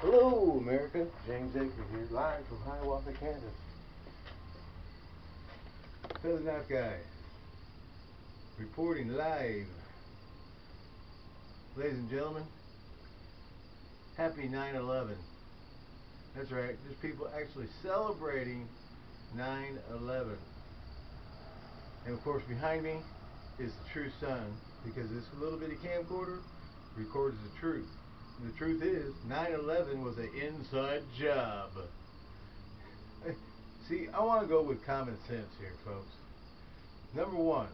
Hello, America. James Aker here, live from Hiawatha, Kansas. Southern Knife Guy, reporting live. Ladies and gentlemen, happy 9-11. That's right, there's people actually celebrating 9-11. And of course behind me is the true sun because this little bitty camcorder records the truth. The truth is, 9-11 was an inside job. See, I want to go with common sense here, folks. Number one,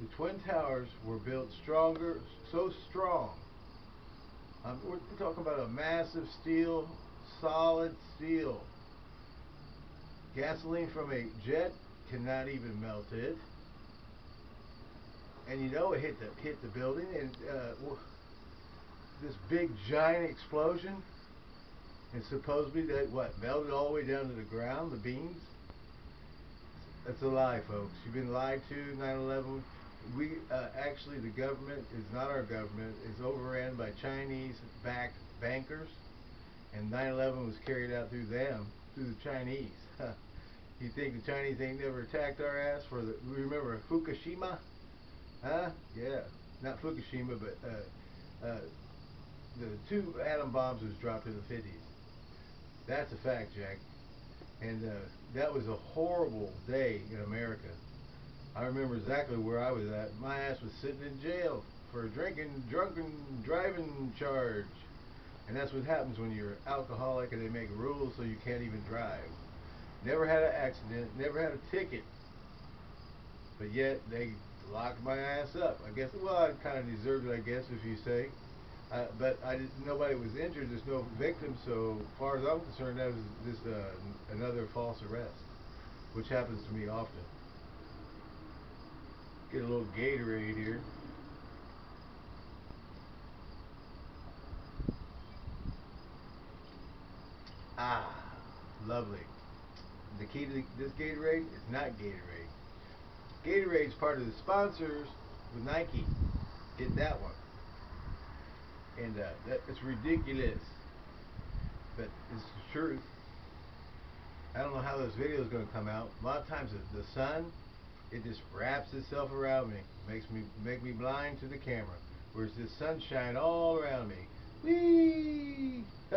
the Twin Towers were built stronger, so strong. Um, we're talking about a massive steel, solid steel. Gasoline from a jet cannot even melt it. And you know it hit the hit the building, and uh, this big giant explosion and supposedly that what melted all the way down to the ground the beams? That's a lie folks. You've been lied to 9-11 we uh, actually the government is not our government. Is overran by Chinese backed bankers and 9-11 was carried out through them through the Chinese. You think the Chinese ain't never attacked our ass for the remember Fukushima? Huh? Yeah. Not Fukushima but uh, uh, the two atom bombs was dropped in the 50s. That's a fact, Jack. And uh, that was a horrible day in America. I remember exactly where I was at. My ass was sitting in jail for a drinking, drunken driving charge. And that's what happens when you're alcoholic and they make rules so you can't even drive. Never had an accident, never had a ticket. But yet they locked my ass up. I guess, well, I kind of deserved it, I guess, if you say. But I did, nobody was injured. There's no victim. So far as I'm concerned, that was just uh, another false arrest, which happens to me often. Get a little Gatorade here. Ah, lovely. The key to this Gatorade is not Gatorade. Gatorade is part of the sponsors with Nike. Get that one and uh, that, it's ridiculous, but it's the truth. I don't know how this video is going to come out. A lot of times the, sun, it just wraps itself around me, makes me make me blind to the camera. Whereas the sunshine all around me. Whee!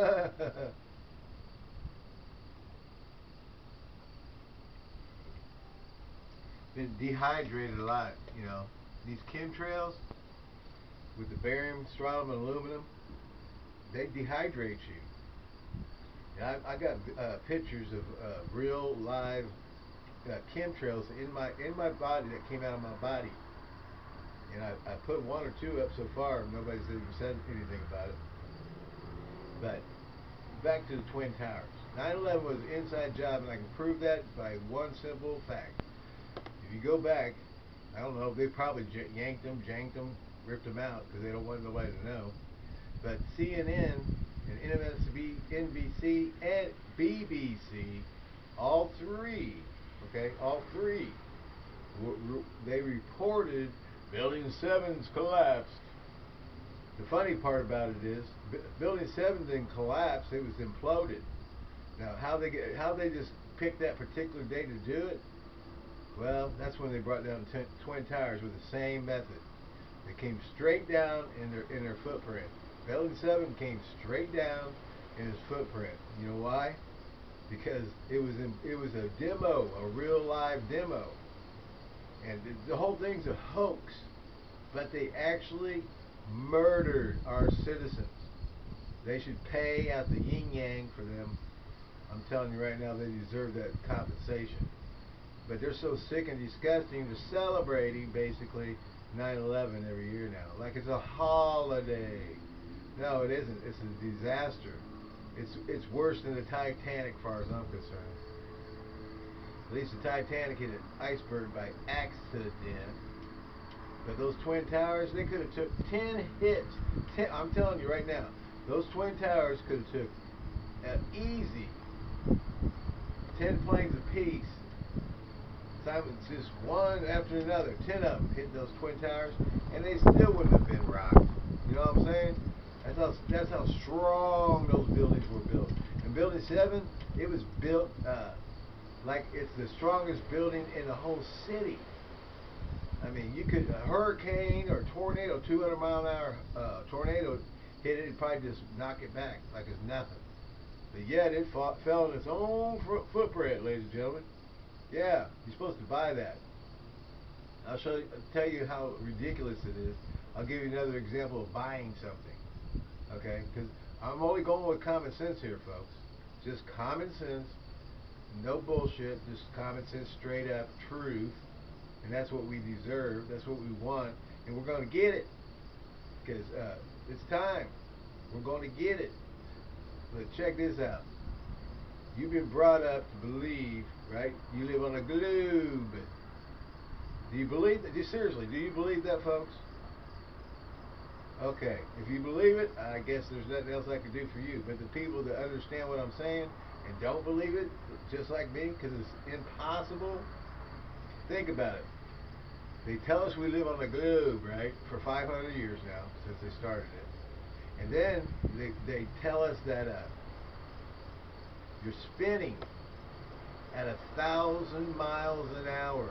Been dehydrated a lot, you know. These chemtrails, with the barium, strontium, and aluminum, they dehydrate you. I, I got uh, pictures of uh, real live uh, chemtrails in my in my body that came out of my body. And I, I put one or two up so far. Nobody's even said anything about it. But back to the Twin Towers. 9/11 was an inside job, and I can prove that by one simple fact. If you go back, I don't know, they probably yanked them, janked them, ripped them out because they don't want nobody to know. But CNN and MSNBC, NBC, and BBC, all three, okay, all three, they reported Building 7's collapsed. The funny part about it is, Building 7 didn't collapse; it was imploded. Now, how they get, how they just picked that particular day to do it? Well, that's when they brought down Twin Towers with the same method. It came straight down in their in their footprint. Building 7 came straight down in his footprint. You know why? Because it was in, it was a demo, a real live demo. And the, the whole thing's a hoax. But they actually murdered our citizens. They should pay out the yin yang for them. I'm telling you right now, they deserve that compensation. But they're so sick and disgusting, they're celebrating basically 9/11 every year now, like it's a holiday. No, it isn't. It's a disaster. It's it's worse than the Titanic, far as I'm concerned. At least the Titanic hit an iceberg by accident. But those twin towers, they could have took 10 hits. Ten, I'm telling you right now, those twin towers could have took an easy 10 planes apiece Simon just one after another, ten of them hit those twin towers, and they still wouldn't have been rocked. You know what I'm saying? That's how that's how strong those buildings were built. And Building Seven, it was built uh, like it's the strongest building in the whole city. I mean, you could a hurricane or tornado, 200 mile an hour uh, tornado hit it, it'd probably just knock it back like it's nothing. But yet it fought, fell in its own footprint, ladies and gentlemen. Yeah, you're supposed to buy that. I'll show you, tell you how ridiculous it is. I'll give you another example of buying something. Okay? Because I'm only going with common sense here, folks. Just common sense, no bullshit, just common sense, straight up truth. And that's what we deserve. That's what we want. And we're going to get it. Because uh, it's time. We're going to get it. But check this out. You've been brought up to believe, right? You live on a globe. Do you believe that? You seriously, do you believe that, folks? Okay, if you believe it, I guess there's nothing else I can do for you. But the people that understand what I'm saying and don't believe it, just like me, because it's impossible, think about it. They tell us we live on a globe, right, for 500 years now, since they started it. And then they, they tell us that uh, you're spinning at a thousand miles an hour.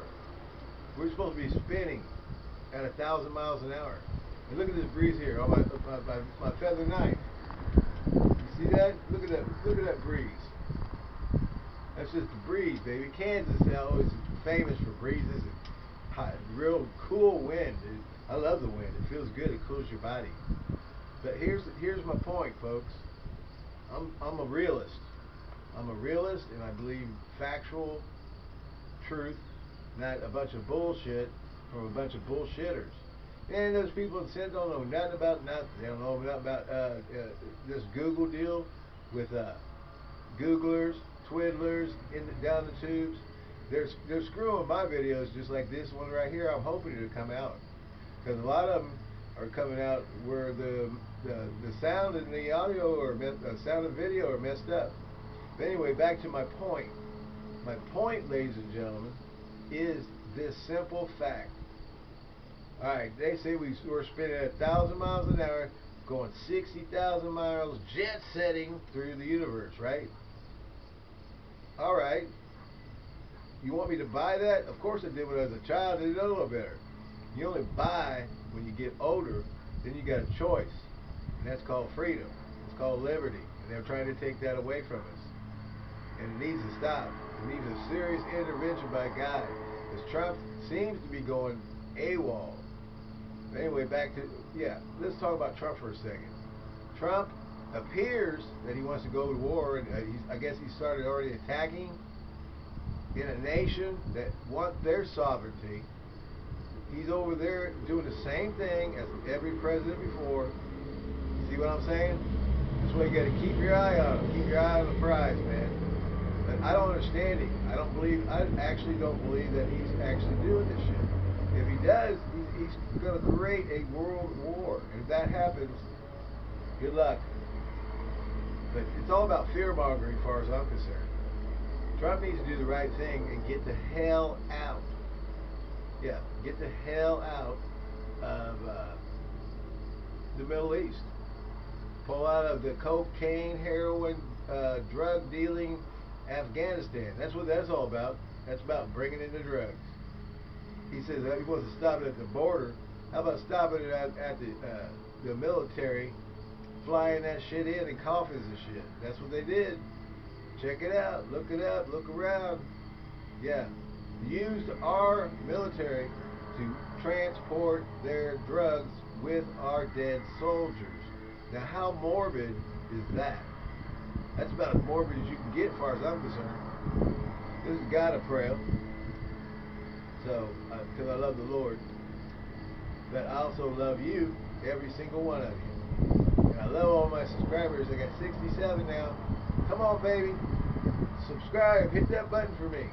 We're supposed to be spinning at a thousand miles an hour. And look at this breeze here on my, my, my, my feather knife. You see that? Look at that. Look at that breeze. That's just the breeze, baby. Kansas is famous for breezes and hot, real cool wind. I love the wind. It feels good. It cools your body. But here's here's my point, folks. I'm I'm a realist. I'm a realist, and I believe factual truth, not a bunch of bullshit from a bunch of bullshitters. And those people in Sin don't know nothing about nothing. They don't know nothing about uh, uh, this Google deal with uh, Googlers, Twiddlers, in the, down the tubes. They're, they're screwing my videos just like this one right here. I'm hoping to come out. Because a lot of them are coming out where the, the, the sound and the audio or the sound and video are messed up. But anyway, back to my point. My point, ladies and gentlemen, is this simple fact. Alright, they say we, we're spinning at 1,000 miles an hour, going 60,000 miles, jet setting through the universe, right? Alright. You want me to buy that? Of course I did when I was a child. I didn't know no better. You only buy when you get older, then you got a choice. And that's called freedom. It's called liberty. And they're trying to take that away from us. And needs to stop. It needs a serious intervention by God. Because Trump seems to be going AWOL. Anyway, back to, yeah, let's talk about Trump for a second. Trump appears that he wants to go to war, and uh, I guess he started already attacking in a nation that want their sovereignty. He's over there doing the same thing as every president before. See what I'm saying? That's why you got to keep your eye on him. Keep your eye on the prize, man. I don't understand him. I don't believe. I actually don't believe that he's actually doing this shit. If he does, he's, he's going to create a world war. And if that happens, good luck. But it's all about fear mongering, as far as I'm concerned. Trump needs to do the right thing and get the hell out. Yeah, get the hell out of uh, the Middle East. Pull out of the cocaine, heroin, uh, drug dealing Afghanistan. That's what that's all about. That's about bringing in the drugs. He says he wants to stop it at the border. How about stopping it at, at the uh, the military, flying that shit in in coffins and shit? That's what they did. Check it out. Look it up. Look around. Yeah. Used our military to transport their drugs with our dead soldiers. Now, how morbid is that? That's about as morbid as you can get, as far as I'm concerned. This is God of prayer. So, because uh, I love the Lord, but I also love you, every single one of you. And I love all my subscribers. I got 67 now. Come on, baby. Subscribe. Hit that button for me.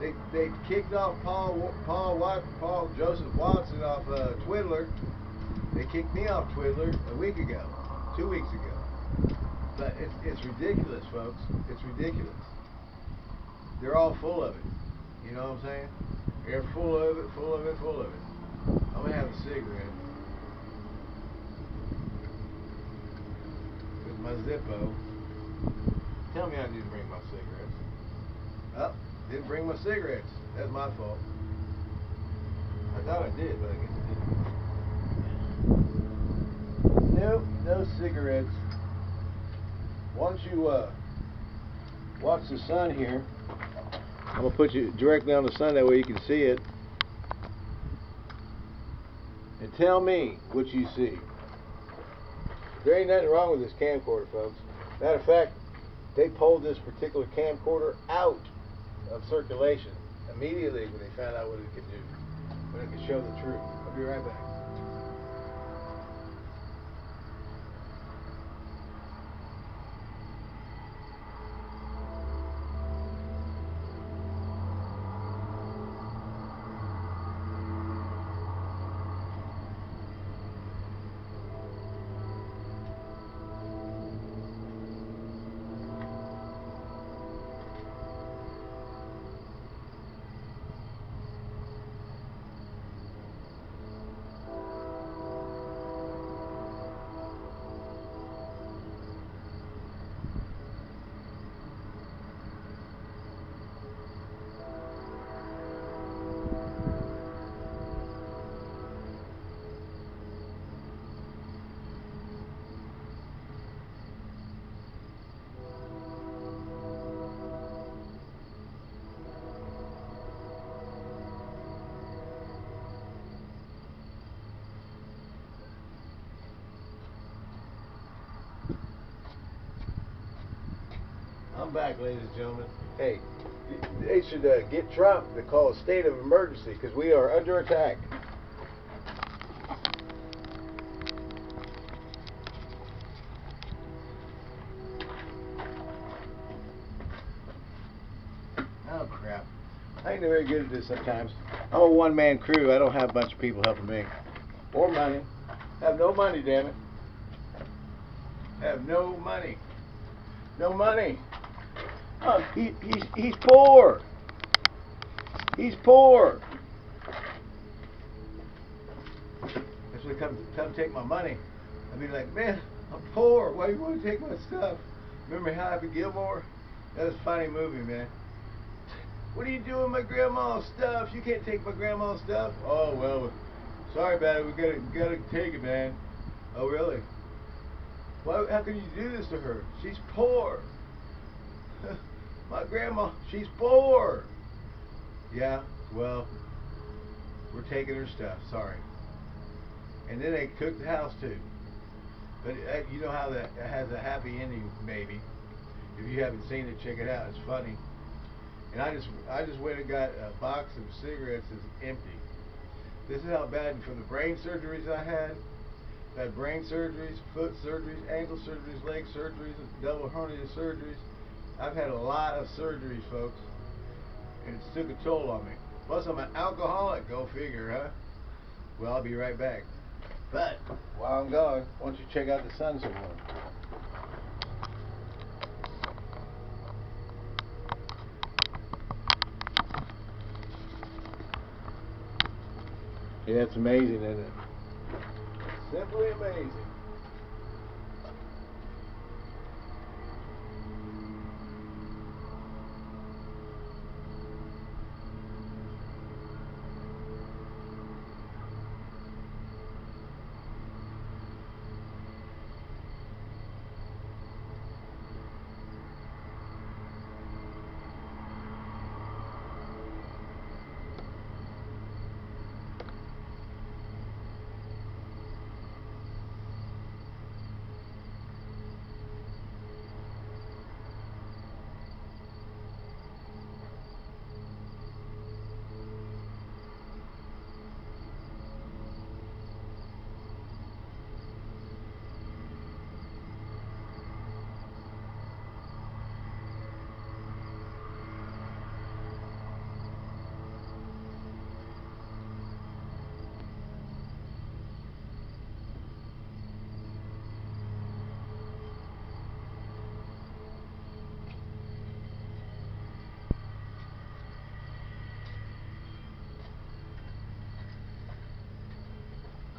They they kicked off Paul Paul Paul Joseph Watson off uh, Twiddler. They kicked me off Twiddler a week ago, two weeks ago. But it's it's ridiculous, folks. It's ridiculous. They're all full of it. You know what I'm saying? They're full of it, full of it, full of it. I'm gonna have a cigarette. With my Zippo. Tell me I didn't bring my cigarettes. Oh, didn't bring my cigarettes. That's my fault. I thought I did, but I guess I didn't. Nope, no cigarettes. Don't you uh, watch the sun here? I'm gonna put you directly on the sun that way you can see it. And tell me what you see. There ain't nothing wrong with this camcorder, folks. Matter of fact, they pulled this particular camcorder out of circulation immediately when they found out what it could do, when it could show the truth. I'll be right back. Back, ladies and gentlemen. Hey, they should uh, get Trump to call a state of emergency because we are under attack. Oh crap! I ain't very good at this sometimes. I'm a one-man crew. I don't have a bunch of people helping me, or money. Have no money, damn it. Have no money. No money. He, he's he's poor. He's poor. When they come come take my money. I'd be like, man, I'm poor. Why do you want to take my stuff? Remember Happy Gilmore? That was a funny movie, man. What are you doing my grandma's stuff? You can't take my grandma's stuff. Oh well, sorry about it. We gotta gotta take it, man. Oh really? Why? How can you do this to her? She's poor. My grandma, she's poor. Yeah, well, we're taking her stuff. Sorry. And then they cooked the house too. But uh, you know how that has a happy ending, maybe. If you haven't seen it, check it out. It's funny. And I just, I just went and got a box of cigarettes that's empty. This is how bad from the brain surgeries I had. I had brain surgeries, foot surgeries, ankle surgeries, leg surgeries, double hernia surgeries. I've had a lot of surgeries, folks, and it's took a toll on me. Plus, I'm an alcoholic. Go figure, huh? Well, I'll be right back. But while I'm gone, why don't you check out the sun some more? Yeah, it's amazing, isn't it? Simply amazing.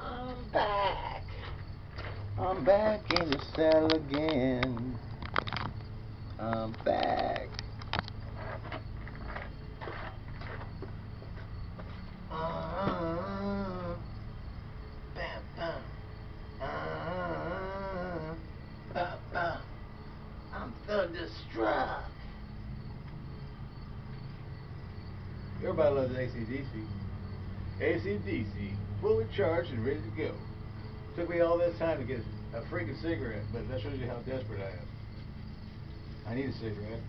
I'm back. I'm back in the cell again. I'm back. Uh, bam, bam. Uh, ba, ba. I'm thunderstruck. Everybody loves AC/DC. AC/DC, fully charged and ready to go. Took me all this time to get a freaking cigarette, but that shows you how desperate I am. I need a cigarette.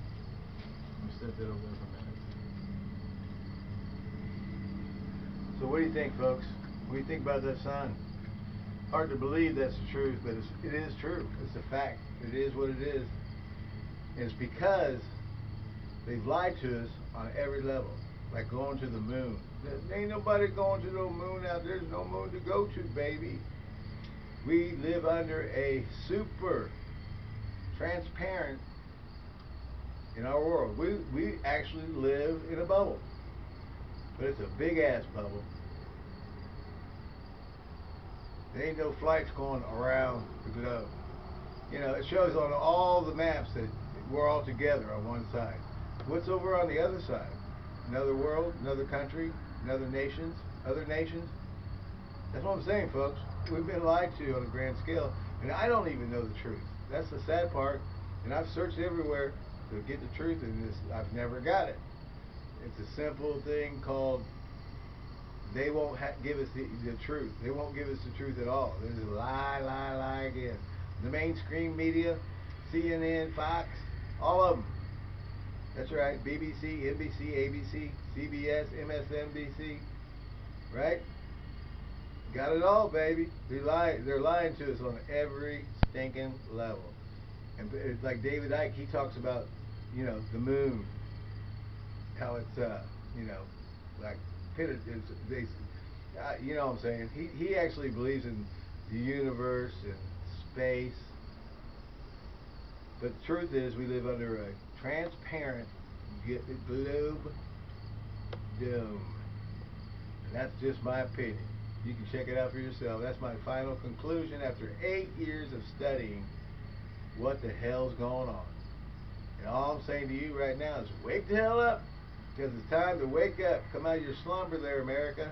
Let me set that over there for a minute. So what do you think, folks? What do you think about that sign? Hard to believe that's the truth, but it's, it is true. It's a fact. It is what it is. And it's because they've lied to us on every level. Like going to the moon. There ain't nobody going to no moon out there. There's no moon to go to, baby. We live under a super transparent in our world. We we actually live in a bubble. But it's a big ass bubble. There ain't no flights going around the globe. You know, it shows on all the maps that we're all together on one side. What's over on the other side? Another world, another country, another nations, other nations. That's what I'm saying, folks. We've been lied to on a grand scale, and I don't even know the truth. That's the sad part. And I've searched everywhere to get the truth, and this I've never got it. It's a simple thing called they won't give us the, the truth. They won't give us the truth at all. There's a lie, lie, lie again. The mainstream media, CNN, Fox, all of them. That's right. BBC, NBC, ABC, CBS, MSNBC. Right? Got it all, baby. They lie. They're lying to us on every stinking level. And it's like David Icke. He talks about, you know, the moon. How it's, uh, you know, like pitted. It's, they, uh, you know what I'm saying? He he actually believes in the universe and space. But the truth is, we live under a transparent globe dome. And that's just my opinion. You can check it out for yourself. That's my final conclusion after eight years of studying what the hell's going on. And all I'm saying to you right now is wake the hell up. Because it's time to wake up. Come out of your slumber there, America.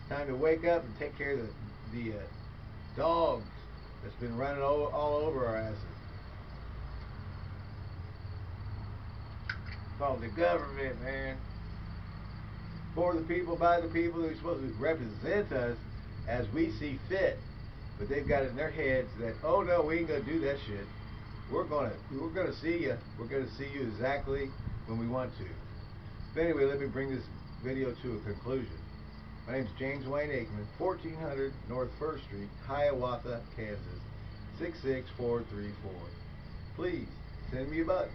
It's time to wake up and take care of the, the uh, dogs that's been running all, all over our asses. Called the government, man. For the people, by the people, who're supposed to represent us as we see fit. But they've got it in their heads that, oh no, we ain't gonna do that shit. We're gonna, we're gonna see you. We're gonna see you exactly when we want to. But anyway, let me bring this video to a conclusion. My name is James Wayne Aikman, 1400 North First Street, Hiawatha, Kansas, 66434. Please send me a buck.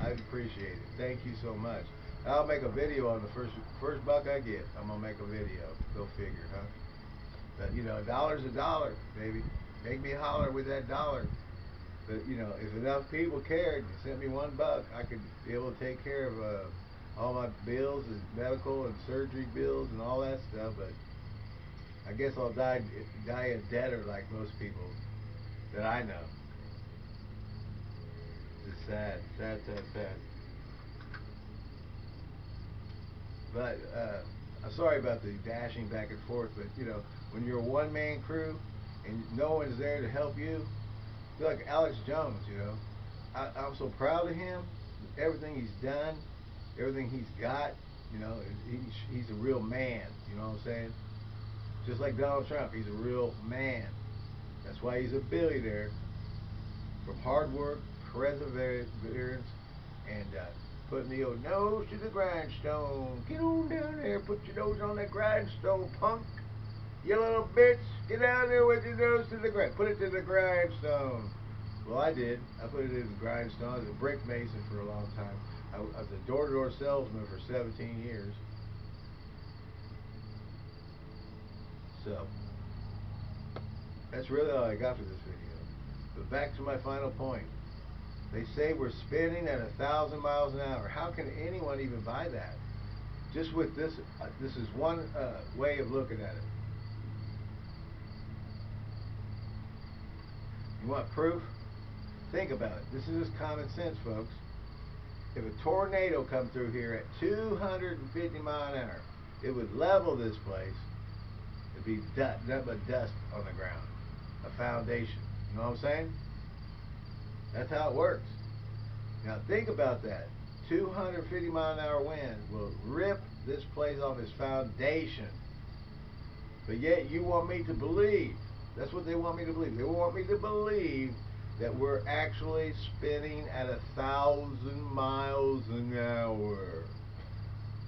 I'd appreciate it. Thank you so much. I'll make a video on the first first buck I get. I'm gonna make a video. Go figure, huh? But you know, a dollar's a dollar, baby. Make me holler with that dollar. But you know, if enough people cared and sent me one buck, I could be able to take care of uh, all my bills and medical and surgery bills and all that stuff. But I guess I'll die die a debtor like most people that I know. It's sad, sad, sad, sad. But uh, I'm sorry about the dashing back and forth, but you know, when you're a one-man crew and no one's there to help you, feel like Alex Jones. You know, I, I'm so proud of him, everything he's done, everything he's got. You know, he's he's a real man. You know what I'm saying? Just like Donald Trump, he's a real man. That's why he's a billionaire from hard work, perseverance, and uh, putting the old nose to the grindstone. Get on down there, put your nose on that grindstone, punk. You little bitch, get down there with your nose to the grind. Put it to the grindstone. Well, I did. I put it in the grindstone. I was a brick mason for a long time. I, was a door-to-door -door salesman for 17 years. So, that's really all I got for this video. But back to my final point. They say we're spinning at a thousand miles an hour. How can anyone even buy that? Just with this, uh, this is one uh, way of looking at it. You want proof? Think about it. This is just common sense, folks. If a tornado come through here at 250 mile an hour, it would level this place. It'd be dust, nothing but dust on the ground. A foundation. You know what I'm saying? That's how it works. Now think about that. 250 mile an hour wind will rip this place off its foundation. But yet you want me to believe. That's what they want me to believe. They want me to believe that we're actually spinning at a thousand miles an hour.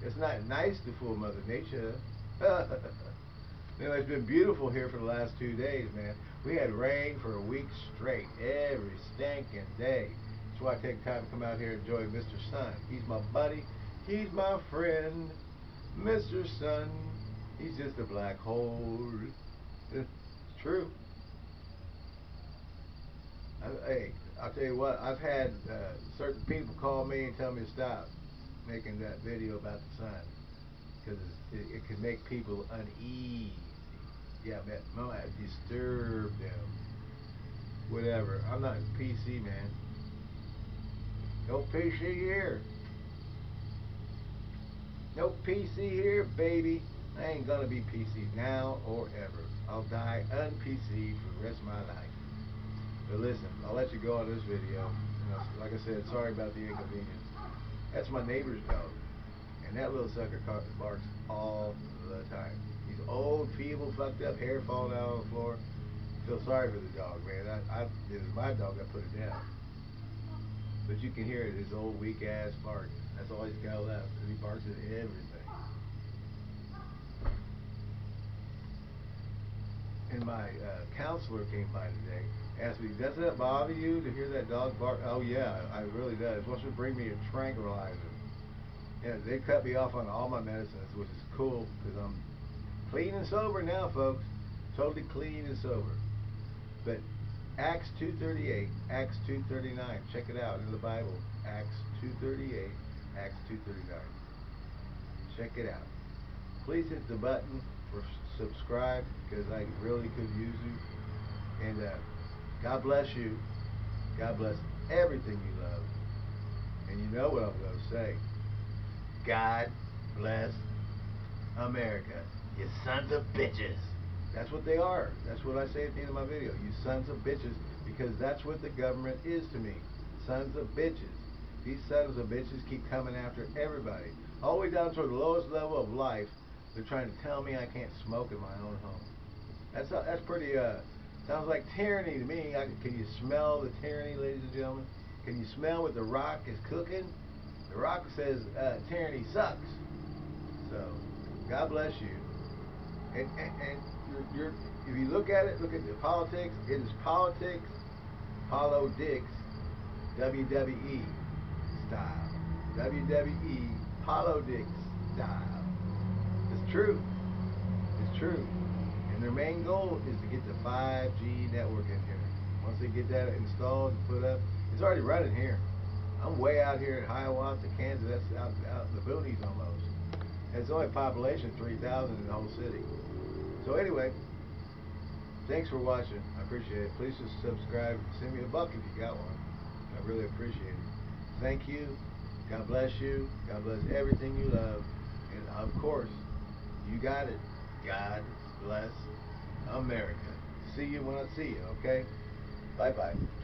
It's not nice to fool Mother Nature. know, it's been beautiful here for the last two days, man. We had rain for a week straight, every stinking day. That's why I take time to come out here and enjoy Mr. Sun. He's my buddy. He's my friend. Mr. Sun. He's just a black hole. It's true. I, hey, I'll tell you what, I've had uh, certain people call me and tell me to stop making that video about the sun because it, it can make people uneasy. Yeah, that might disturb them. Whatever. I'm not PC, man. No PC here. No PC here, baby. I ain't gonna be PC now or ever. I'll die un-PC for the rest of my life. But listen, I'll let you go on this video. Like I said, sorry about the inconvenience. That's my neighbor's dog. And that little sucker barks all the time. Old, feeble, fucked up, hair falling out on the floor. Feel sorry for the dog, man. I, I, it was my dog that put it down. But you can hear it, his old weak ass bark. That's all he's got left. And he barks at everything. And my uh, counselor came by today asked me, does that bother you to hear that dog bark? Oh yeah, I really does. Wants to bring me a tranquilizer. Yeah, they cut me off on all my medicines, which is cool because I'm clean and sober now, folks. Totally clean and sober. But Acts 2.38, Acts 2.39, check it out in the Bible. Acts 2.38, Acts 2.39. Check it out. Please hit the button for subscribe because I really could use you. And uh, God bless you. God bless everything you love. And you know what I'm going to say. God bless America. You sons of bitches. That's what they are. That's what I say at the end of my video. You sons of bitches. Because that's what the government is to me. Sons of bitches. These sons of bitches keep coming after everybody. All the way down to the lowest level of life. They're trying to tell me I can't smoke in my own home. That's, uh, that's pretty... Uh, Sounds like tyranny to me. I, can you smell the tyranny, ladies and gentlemen? Can you smell what The Rock is cooking? The Rock says uh, tyranny sucks. So, God bless you. And, and, and you're, if you look at it, look at the politics. It is politics, Apollo Dicks, WWE style. WWE, Apollo Dicks style. It's true. It's true. And their main goal is to get the 5G network in here. Once they get that installed and put up, it's already running here. I'm way out here in Hiawatha, Kansas. That's out, out in the boonies almost. It's only population 3,000 in the whole city. So anyway, thanks for watching. I appreciate it. Please just subscribe. Send me a buck if you got one. I really appreciate it. Thank you. God bless you. God bless everything you love. And of course, you got it. God bless America. See you when I see you, okay? Bye-bye.